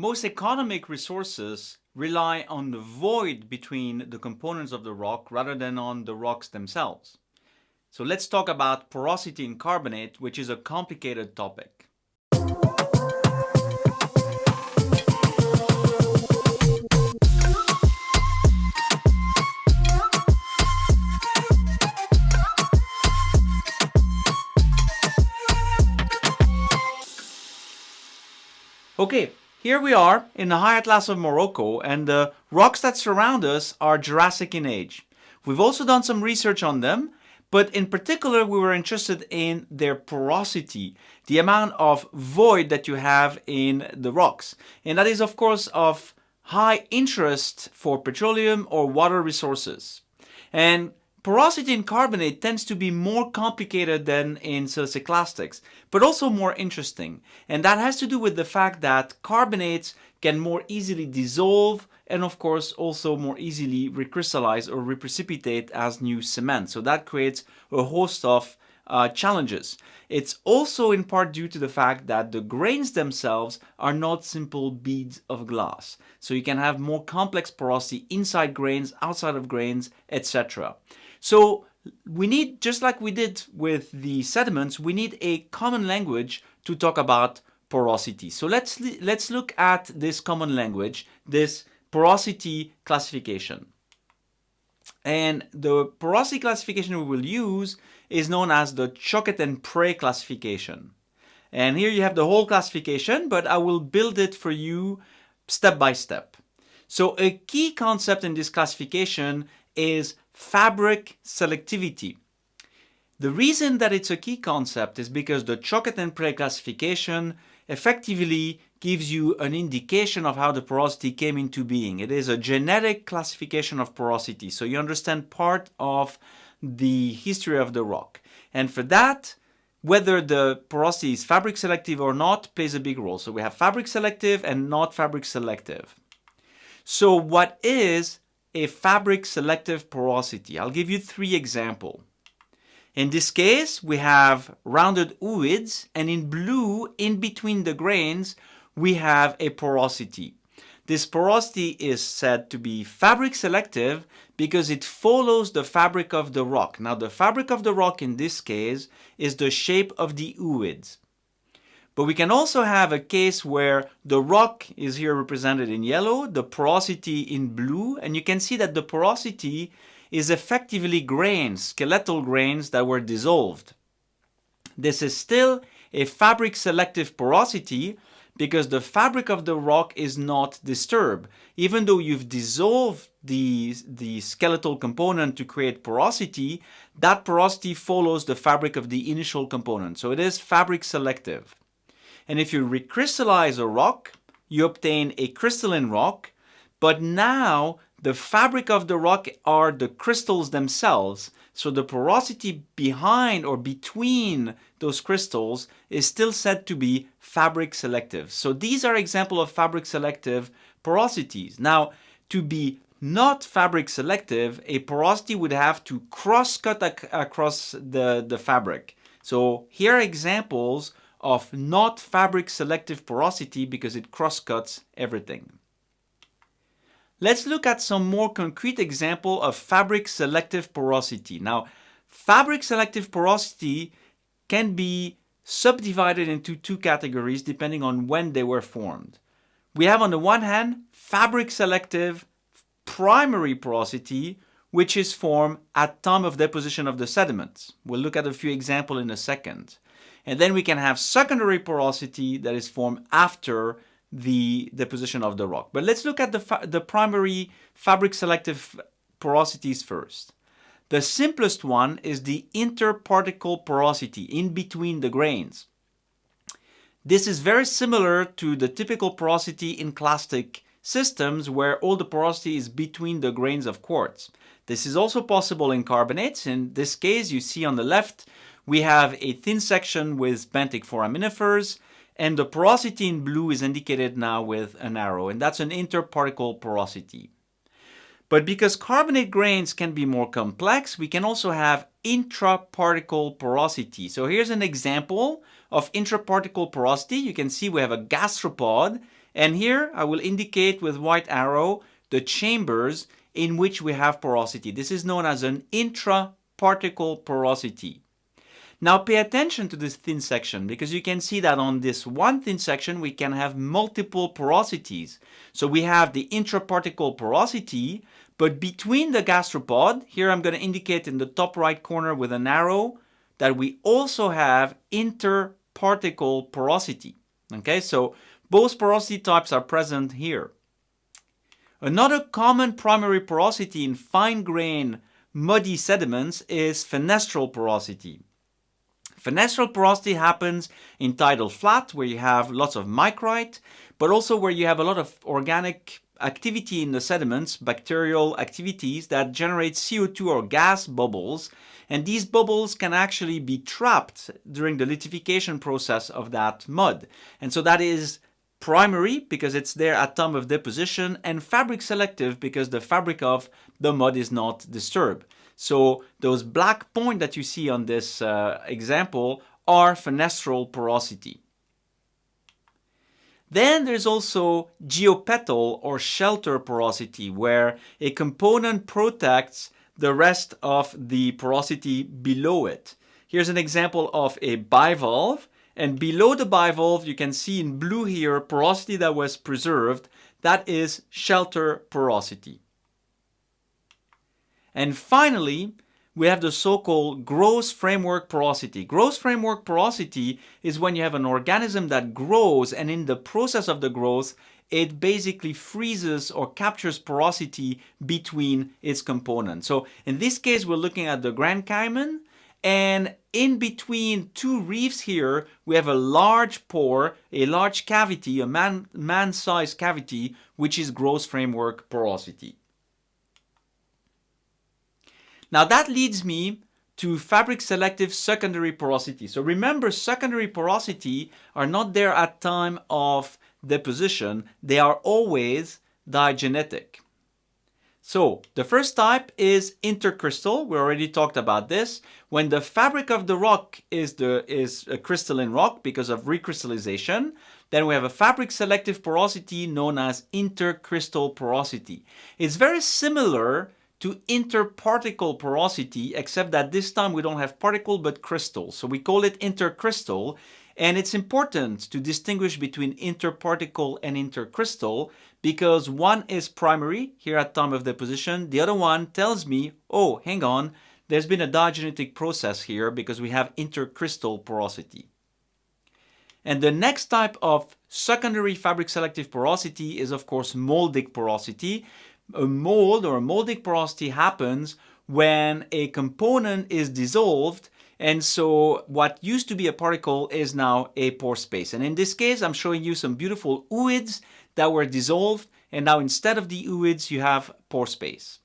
Most economic resources rely on the void between the components of the rock rather than on the rocks themselves. So let's talk about porosity in carbonate, which is a complicated topic. Okay, here we are in the High Atlas of Morocco and the rocks that surround us are Jurassic in age. We've also done some research on them, but in particular we were interested in their porosity, the amount of void that you have in the rocks. And that is of course of high interest for petroleum or water resources. And Porosity in carbonate tends to be more complicated than in siliciclastics, but also more interesting. And that has to do with the fact that carbonates can more easily dissolve and of course also more easily recrystallize or reprecipitate as new cement. So that creates a host of uh, challenges. It's also in part due to the fact that the grains themselves are not simple beads of glass. So you can have more complex porosity inside grains, outside of grains, etc. So we need, just like we did with the sediments, we need a common language to talk about porosity. So let's, let's look at this common language, this porosity classification. And the porosity classification we will use is known as the Choquette and Pray classification. And here you have the whole classification, but I will build it for you step by step. So a key concept in this classification is fabric selectivity. The reason that it's a key concept is because the Choquette and Pray classification effectively gives you an indication of how the porosity came into being. It is a genetic classification of porosity, so you understand part of the history of the rock. And for that, whether the porosity is fabric selective or not plays a big role. So we have fabric selective and not fabric selective. So what is a fabric selective porosity. I'll give you three examples. In this case, we have rounded ooids, and in blue, in between the grains, we have a porosity. This porosity is said to be fabric selective because it follows the fabric of the rock. Now, the fabric of the rock in this case is the shape of the ooids. But we can also have a case where the rock is here represented in yellow, the porosity in blue, and you can see that the porosity is effectively grains, skeletal grains that were dissolved. This is still a fabric selective porosity because the fabric of the rock is not disturbed. Even though you've dissolved the, the skeletal component to create porosity, that porosity follows the fabric of the initial component. So it is fabric selective. And if you recrystallize a rock, you obtain a crystalline rock, but now the fabric of the rock are the crystals themselves. So the porosity behind or between those crystals is still said to be fabric selective. So these are examples of fabric selective porosities. Now, to be not fabric selective, a porosity would have to cross-cut ac across the, the fabric. So here are examples of not fabric selective porosity because it crosscuts everything. Let's look at some more concrete example of fabric selective porosity. Now, fabric selective porosity can be subdivided into two categories depending on when they were formed. We have on the one hand fabric selective primary porosity which is formed at time of deposition of the sediments. We'll look at a few examples in a second. And then we can have secondary porosity that is formed after the deposition of the rock. But let's look at the, the primary fabric selective porosities first. The simplest one is the interparticle porosity in between the grains. This is very similar to the typical porosity in clastic systems where all the porosity is between the grains of quartz. This is also possible in carbonates. In this case, you see on the left we have a thin section with benthic foraminifers, and the porosity in blue is indicated now with an arrow, and that's an interparticle porosity. But because carbonate grains can be more complex, we can also have intraparticle porosity. So here's an example of intraparticle porosity. You can see we have a gastropod, And here I will indicate with white arrow the chambers in which we have porosity. This is known as an intra-particle porosity. Now pay attention to this thin section because you can see that on this one thin section we can have multiple porosities. So we have the intraparticle porosity, but between the gastropod, here I'm going to indicate in the top right corner with an arrow that we also have interparticle porosity. Okay, so both porosity types are present here. Another common primary porosity in fine-grained muddy sediments is fenestral porosity. Fenestral porosity happens in tidal flat where you have lots of micrite, but also where you have a lot of organic activity in the sediments, bacterial activities that generate CO2 or gas bubbles. And these bubbles can actually be trapped during the lithification process of that mud. And so that is primary because it's there at time of deposition and fabric selective because the fabric of the mud is not disturbed. So those black point that you see on this uh, example are fenestral porosity. Then there's also geopetal or shelter porosity where a component protects the rest of the porosity below it. Here's an example of a bivalve and below the bivalve, you can see in blue here, porosity that was preserved. That is shelter porosity. And finally, we have the so-called growth framework porosity. Growth framework porosity is when you have an organism that grows and in the process of the growth, it basically freezes or captures porosity between its components. So in this case, we're looking at the Grand Cayman and in between two reefs here, we have a large pore, a large cavity, a man, man-sized cavity, which is growth framework porosity. Now that leads me to fabric selective secondary porosity. So remember, secondary porosity are not there at time of deposition. They are always diagenetic. So the first type is intercrystal. We already talked about this. When the fabric of the rock is, the, is a crystalline rock because of recrystallization, then we have a fabric selective porosity known as intercrystal porosity. It's very similar to interparticle porosity, except that this time we don't have particle but crystal. So we call it intercrystal. And it's important to distinguish between interparticle and intercrystal because one is primary here at time of deposition. The other one tells me, oh, hang on, there's been a diagenetic process here because we have intercrystal porosity. And the next type of secondary fabric selective porosity is of course moldic porosity. A mold or a moldic porosity happens when a component is dissolved and so what used to be a particle is now a pore space. And in this case, I'm showing you some beautiful ooids that were dissolved and now instead of the ooids you have pore space.